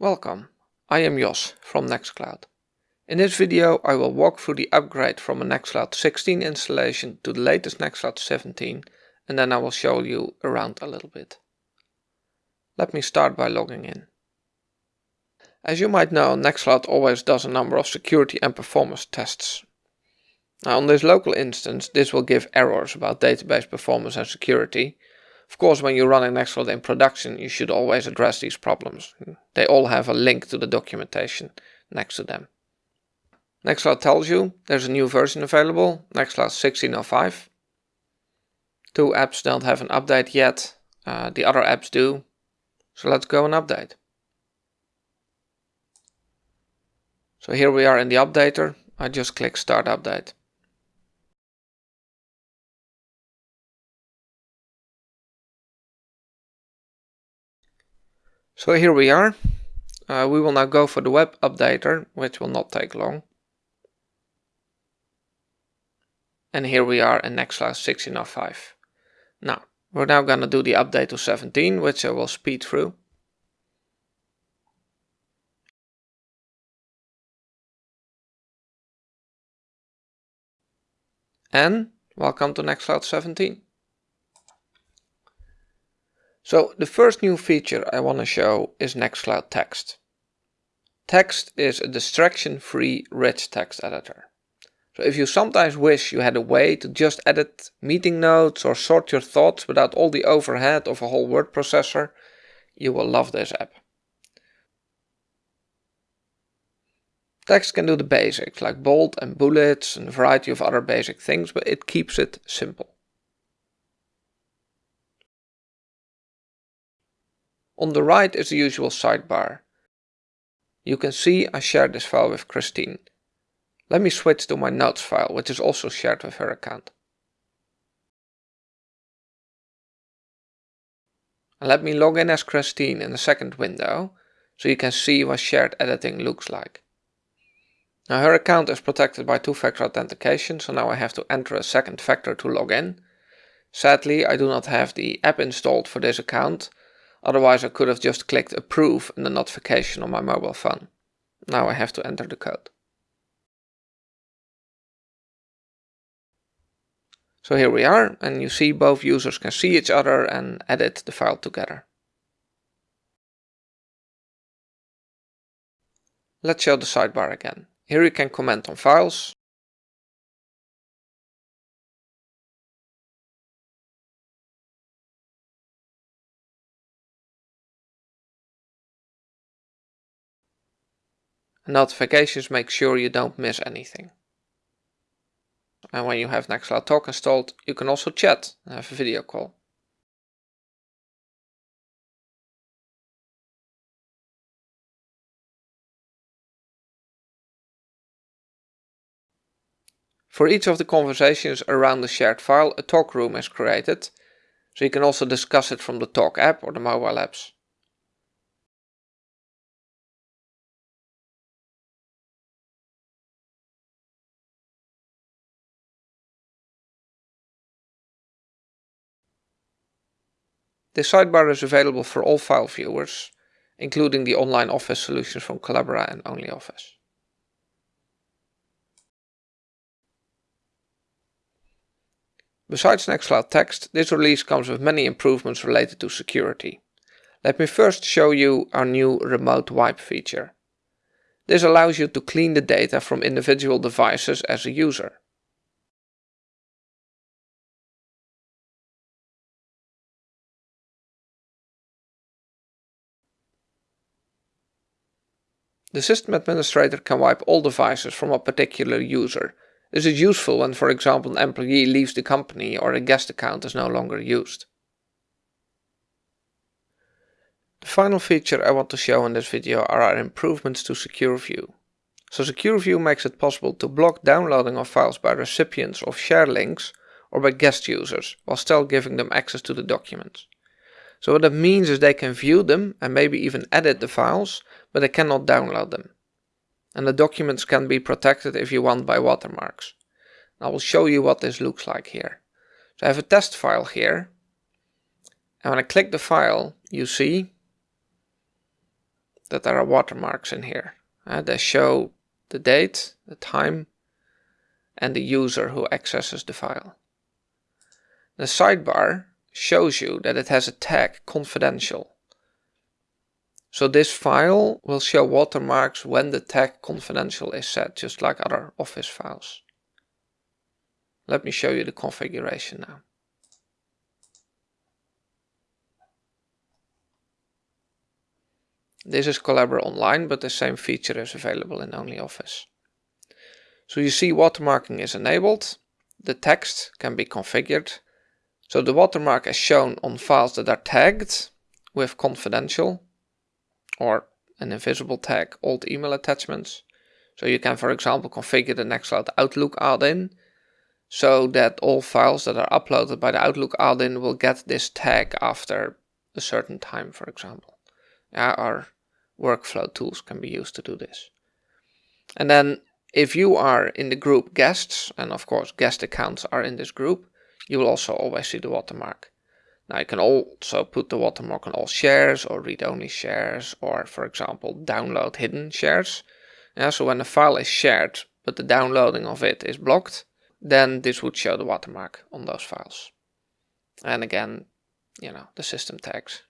Welcome, I am Jos from Nextcloud. In this video I will walk through the upgrade from a Nextcloud 16 installation to the latest Nextcloud 17 and then I will show you around a little bit. Let me start by logging in. As you might know, Nextcloud always does a number of security and performance tests. Now on this local instance this will give errors about database performance and security of course, when you run an Excel in production, you should always address these problems. They all have a link to the documentation next to them. Nextcloud tells you there's a new version available, Nextcloud 16.05. Two apps don't have an update yet, uh, the other apps do. So let's go and update. So here we are in the updater. I just click start update. So here we are. Uh, we will now go for the web updater, which will not take long. And here we are in Nextcloud 16.05. Now, we're now going to do the update to 17, which I will speed through. And welcome to Nextcloud 17. So the first new feature I want to show is Nextcloud Text. Text is a distraction-free rich text editor. So if you sometimes wish you had a way to just edit meeting notes or sort your thoughts without all the overhead of a whole word processor, you will love this app. Text can do the basics like bold and bullets and a variety of other basic things, but it keeps it simple. On the right is the usual sidebar. You can see I shared this file with Christine. Let me switch to my notes file, which is also shared with her account. And let me log in as Christine in the second window, so you can see what shared editing looks like. Now her account is protected by two-factor authentication, so now I have to enter a second factor to log in. Sadly, I do not have the app installed for this account, Otherwise I could have just clicked approve in the notification on my mobile phone. Now I have to enter the code. So here we are and you see both users can see each other and edit the file together. Let's show the sidebar again. Here you can comment on files, Notifications make sure you don't miss anything. And when you have Nextcloud Talk installed, you can also chat and have a video call. For each of the conversations around the shared file, a talk room is created, so you can also discuss it from the Talk app or the mobile apps. This sidebar is available for all file viewers, including the online office solutions from Collabora and OnlyOffice. Besides Nextcloud Text, this release comes with many improvements related to security. Let me first show you our new remote wipe feature. This allows you to clean the data from individual devices as a user. The system administrator can wipe all devices from a particular user. This is useful when for example an employee leaves the company or a guest account is no longer used. The final feature I want to show in this video are our improvements to Secure View. So Secure View makes it possible to block downloading of files by recipients of share links or by guest users, while still giving them access to the documents. So what that means is they can view them and maybe even edit the files, but they cannot download them. And the documents can be protected if you want by watermarks. I will show you what this looks like here. So I have a test file here. And when I click the file, you see that there are watermarks in here. Uh, they show the date, the time, and the user who accesses the file. The sidebar shows you that it has a tag confidential. So this file will show watermarks when the tag confidential is set, just like other Office files. Let me show you the configuration now. This is Collabora Online, but the same feature is available in OnlyOffice. So you see watermarking is enabled, the text can be configured. So the watermark is shown on files that are tagged with confidential or an invisible tag old email attachments. So you can for example configure the Nextcloud Outlook add-in so that all files that are uploaded by the Outlook add-in will get this tag after a certain time for example. Our workflow tools can be used to do this. And then if you are in the group guests, and of course guest accounts are in this group, you will also always see the watermark. Now you can also put the watermark on all shares or read-only shares or for example download hidden shares. Yeah, so when a file is shared but the downloading of it is blocked, then this would show the watermark on those files. And again, you know, the system tags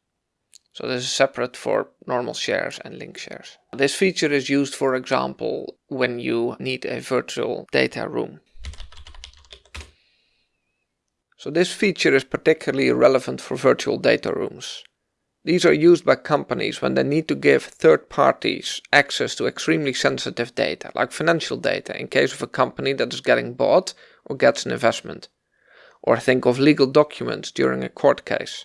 so this is separate for normal shares and link shares. This feature is used, for example, when you need a virtual data room. So this feature is particularly relevant for virtual data rooms. These are used by companies when they need to give third parties access to extremely sensitive data, like financial data in case of a company that is getting bought or gets an investment. Or think of legal documents during a court case.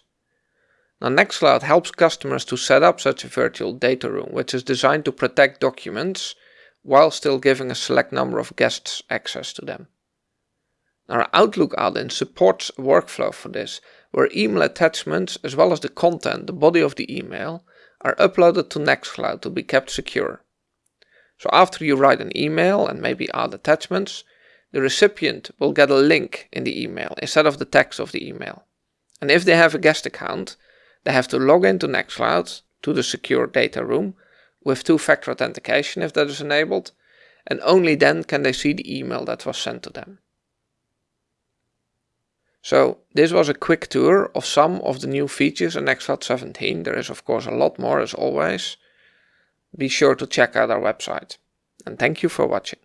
Now Nextcloud helps customers to set up such a virtual data room, which is designed to protect documents while still giving a select number of guests access to them. Our Outlook add-in supports a workflow for this, where email attachments as well as the content, the body of the email, are uploaded to Nextcloud to be kept secure. So after you write an email and maybe add attachments, the recipient will get a link in the email instead of the text of the email. And if they have a guest account, they have to log into Nextcloud to the secure data room with two-factor authentication if that is enabled, and only then can they see the email that was sent to them. So this was a quick tour of some of the new features in Nextcloud 17. There is of course a lot more as always. Be sure to check out our website. And thank you for watching.